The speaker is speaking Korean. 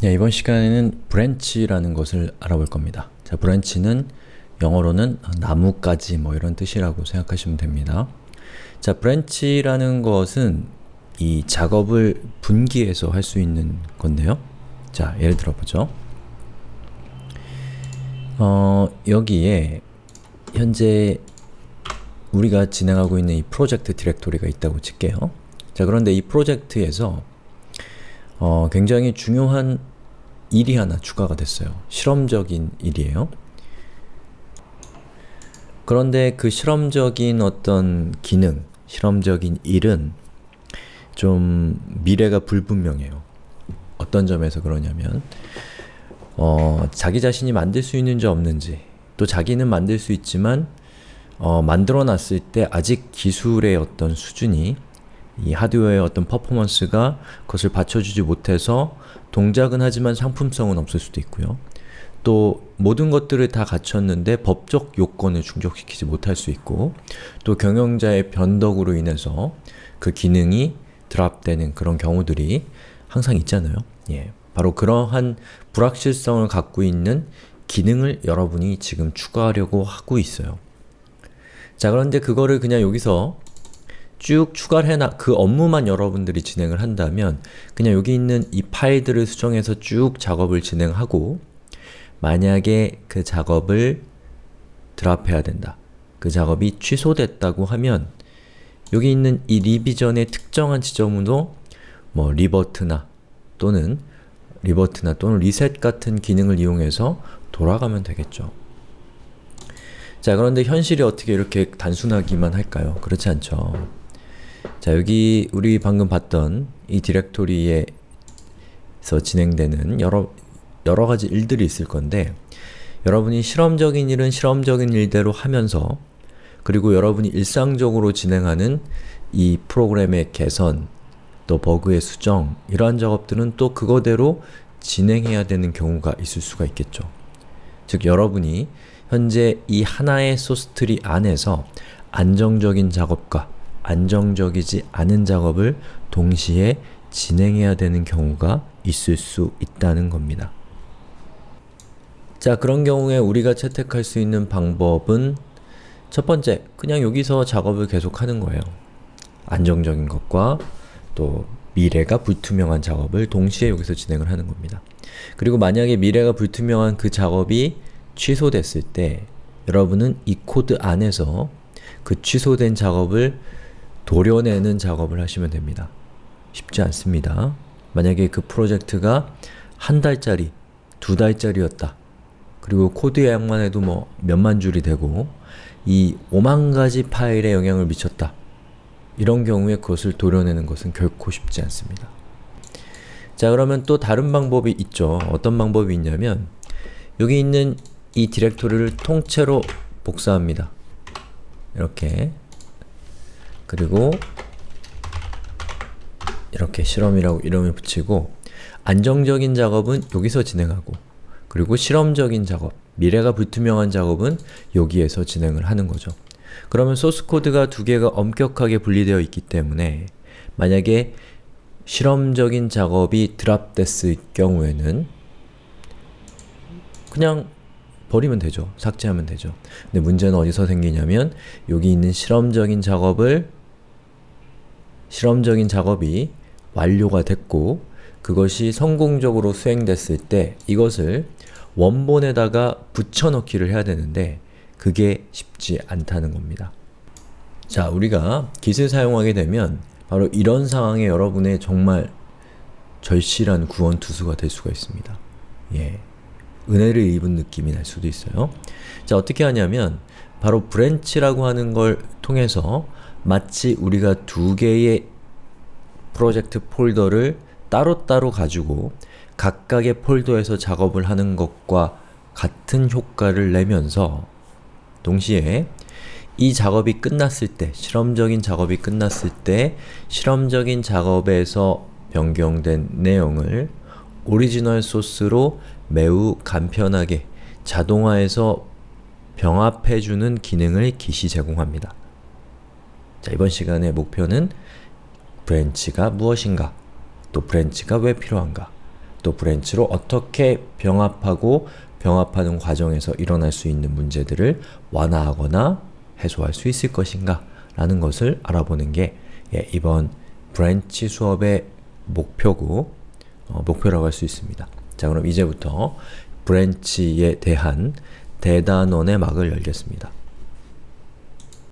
네, 이번 시간에는 branch라는 것을 알아볼 겁니다. 자, branch는 영어로는 나뭇가지 뭐 이런 뜻이라고 생각하시면 됩니다. 자, branch라는 것은 이 작업을 분기해서 할 수 있는 건데요. 자, 예를 들어보죠. 어, 여기에 현재 우리가 진행하고 있는 이 프로젝트 디렉토리가 있다고 칠게요. 자, 그런데 이 프로젝트에서 어, 굉장히 중요한 일이 하나 추가가 됐어요. 실험적인 일이에요. 그런데 그 실험적인 어떤 기능, 실험적인 일은 좀 미래가 불분명해요. 어떤 점에서 그러냐면 어, 자기 자신이 만들 수 있는지 없는지 또 자기는 만들 수 있지만 어, 만들어 놨을 때 아직 기술의 어떤 수준이 이 하드웨어의 어떤 퍼포먼스가 그것을 받쳐주지 못해서 동작은 하지만 상품성은 없을 수도 있고요. 또 모든 것들을 다 갖췄는데 법적 요건을 충족시키지 못할 수 있고 또 경영자의 변덕으로 인해서 그 기능이 드랍되는 그런 경우들이 항상 있잖아요. 예, 바로 그러한 불확실성을 갖고 있는 기능을 여러분이 지금 추가하려고 하고 있어요. 자 그런데 그거를 그냥 여기서 쭉 추가를 해놔 그 업무만 여러분들이 진행을 한다면 그냥 여기 있는 이 파일들을 수정해서 쭉 작업을 진행하고 만약에 그 작업을 드랍해야 된다. 그 작업이 취소됐다고 하면 여기 있는 이 리비전의 특정한 지점으로 뭐 리버트나 또는 리버트나 또는 리셋 같은 기능을 이용해서 돌아가면 되겠죠. 자 그런데 현실이 어떻게 이렇게 단순하기만 할까요? 그렇지 않죠. 자 여기 우리 방금 봤던 이 디렉토리에서 진행되는 여러, 여러 가지 일들이 있을 건데 여러분이 실험적인 일은 실험적인 일대로 하면서 그리고 여러분이 일상적으로 진행하는 이 프로그램의 개선, 또 버그의 수정 이러한 작업들은 또 그거대로 진행해야 되는 경우가 있을 수가 있겠죠. 즉 여러분이 현재 이 하나의 소스트리 안에서 안정적인 작업과 안정적이지 않은 작업을 동시에 진행해야 되는 경우가 있을 수 있다는 겁니다. 자 그런 경우에 우리가 채택할 수 있는 방법은 첫 번째, 그냥 여기서 작업을 계속하는 거예요. 안정적인 것과 또 미래가 불투명한 작업을 동시에 여기서 진행을 하는 겁니다. 그리고 만약에 미래가 불투명한 그 작업이 취소됐을 때 여러분은 이 코드 안에서 그 취소된 작업을 도려내는 작업을 하시면 됩니다. 쉽지 않습니다. 만약에 그 프로젝트가 한 달짜리, 두 달짜리였다. 그리고 코드 양만 해도 뭐 몇만 줄이 되고 이 오만 가지 파일에 영향을 미쳤다. 이런 경우에 그것을 도려내는 것은 결코 쉽지 않습니다. 자 그러면 또 다른 방법이 있죠. 어떤 방법이 있냐면 여기 있는 이 디렉토리를 통째로 복사합니다. 이렇게 그리고 이렇게 실험이라고 이름을 붙이고 안정적인 작업은 여기서 진행하고 그리고 실험적인 작업, 미래가 불투명한 작업은 여기에서 진행을 하는 거죠. 그러면 소스 코드가 두 개가 엄격하게 분리되어 있기 때문에 만약에 실험적인 작업이 드랍됐을 경우에는 그냥 버리면 되죠. 삭제하면 되죠. 근데 문제는 어디서 생기냐면 여기 있는 실험적인 작업을 실험적인 작업이 완료가 됐고 그것이 성공적으로 수행됐을 때 이것을 원본에다가 붙여넣기를 해야 되는데 그게 쉽지 않다는 겁니다. 자, 우리가 Git을 사용하게 되면 바로 이런 상황에 여러분의 정말 절실한 구원투수가 될 수가 있습니다. 예, 은혜를 입은 느낌이 날 수도 있어요. 자, 어떻게 하냐면 바로 branch라고 하는 걸 통해서 마치 우리가 두 개의 프로젝트 폴더를 따로따로 가지고 각각의 폴더에서 작업을 하는 것과 같은 효과를 내면서 동시에 이 작업이 끝났을 때, 실험적인 작업이 끝났을 때 실험적인 작업에서 변경된 내용을 오리지널 소스로 매우 간편하게 자동화해서 병합해주는 기능을 Git이 제공합니다. 자, 이번 시간의 목표는 branch가 무엇인가, 또 branch가 왜 필요한가, 또 branch로 어떻게 병합하고 병합하는 과정에서 일어날 수 있는 문제들을 완화하거나 해소할 수 있을 것인가 라는 것을 알아보는 게 예, 이번 branch 수업의 목표고 어, 목표라고 할 수 있습니다. 자 그럼 이제부터 브랜치에 대한 대단원의 막을 열겠습니다.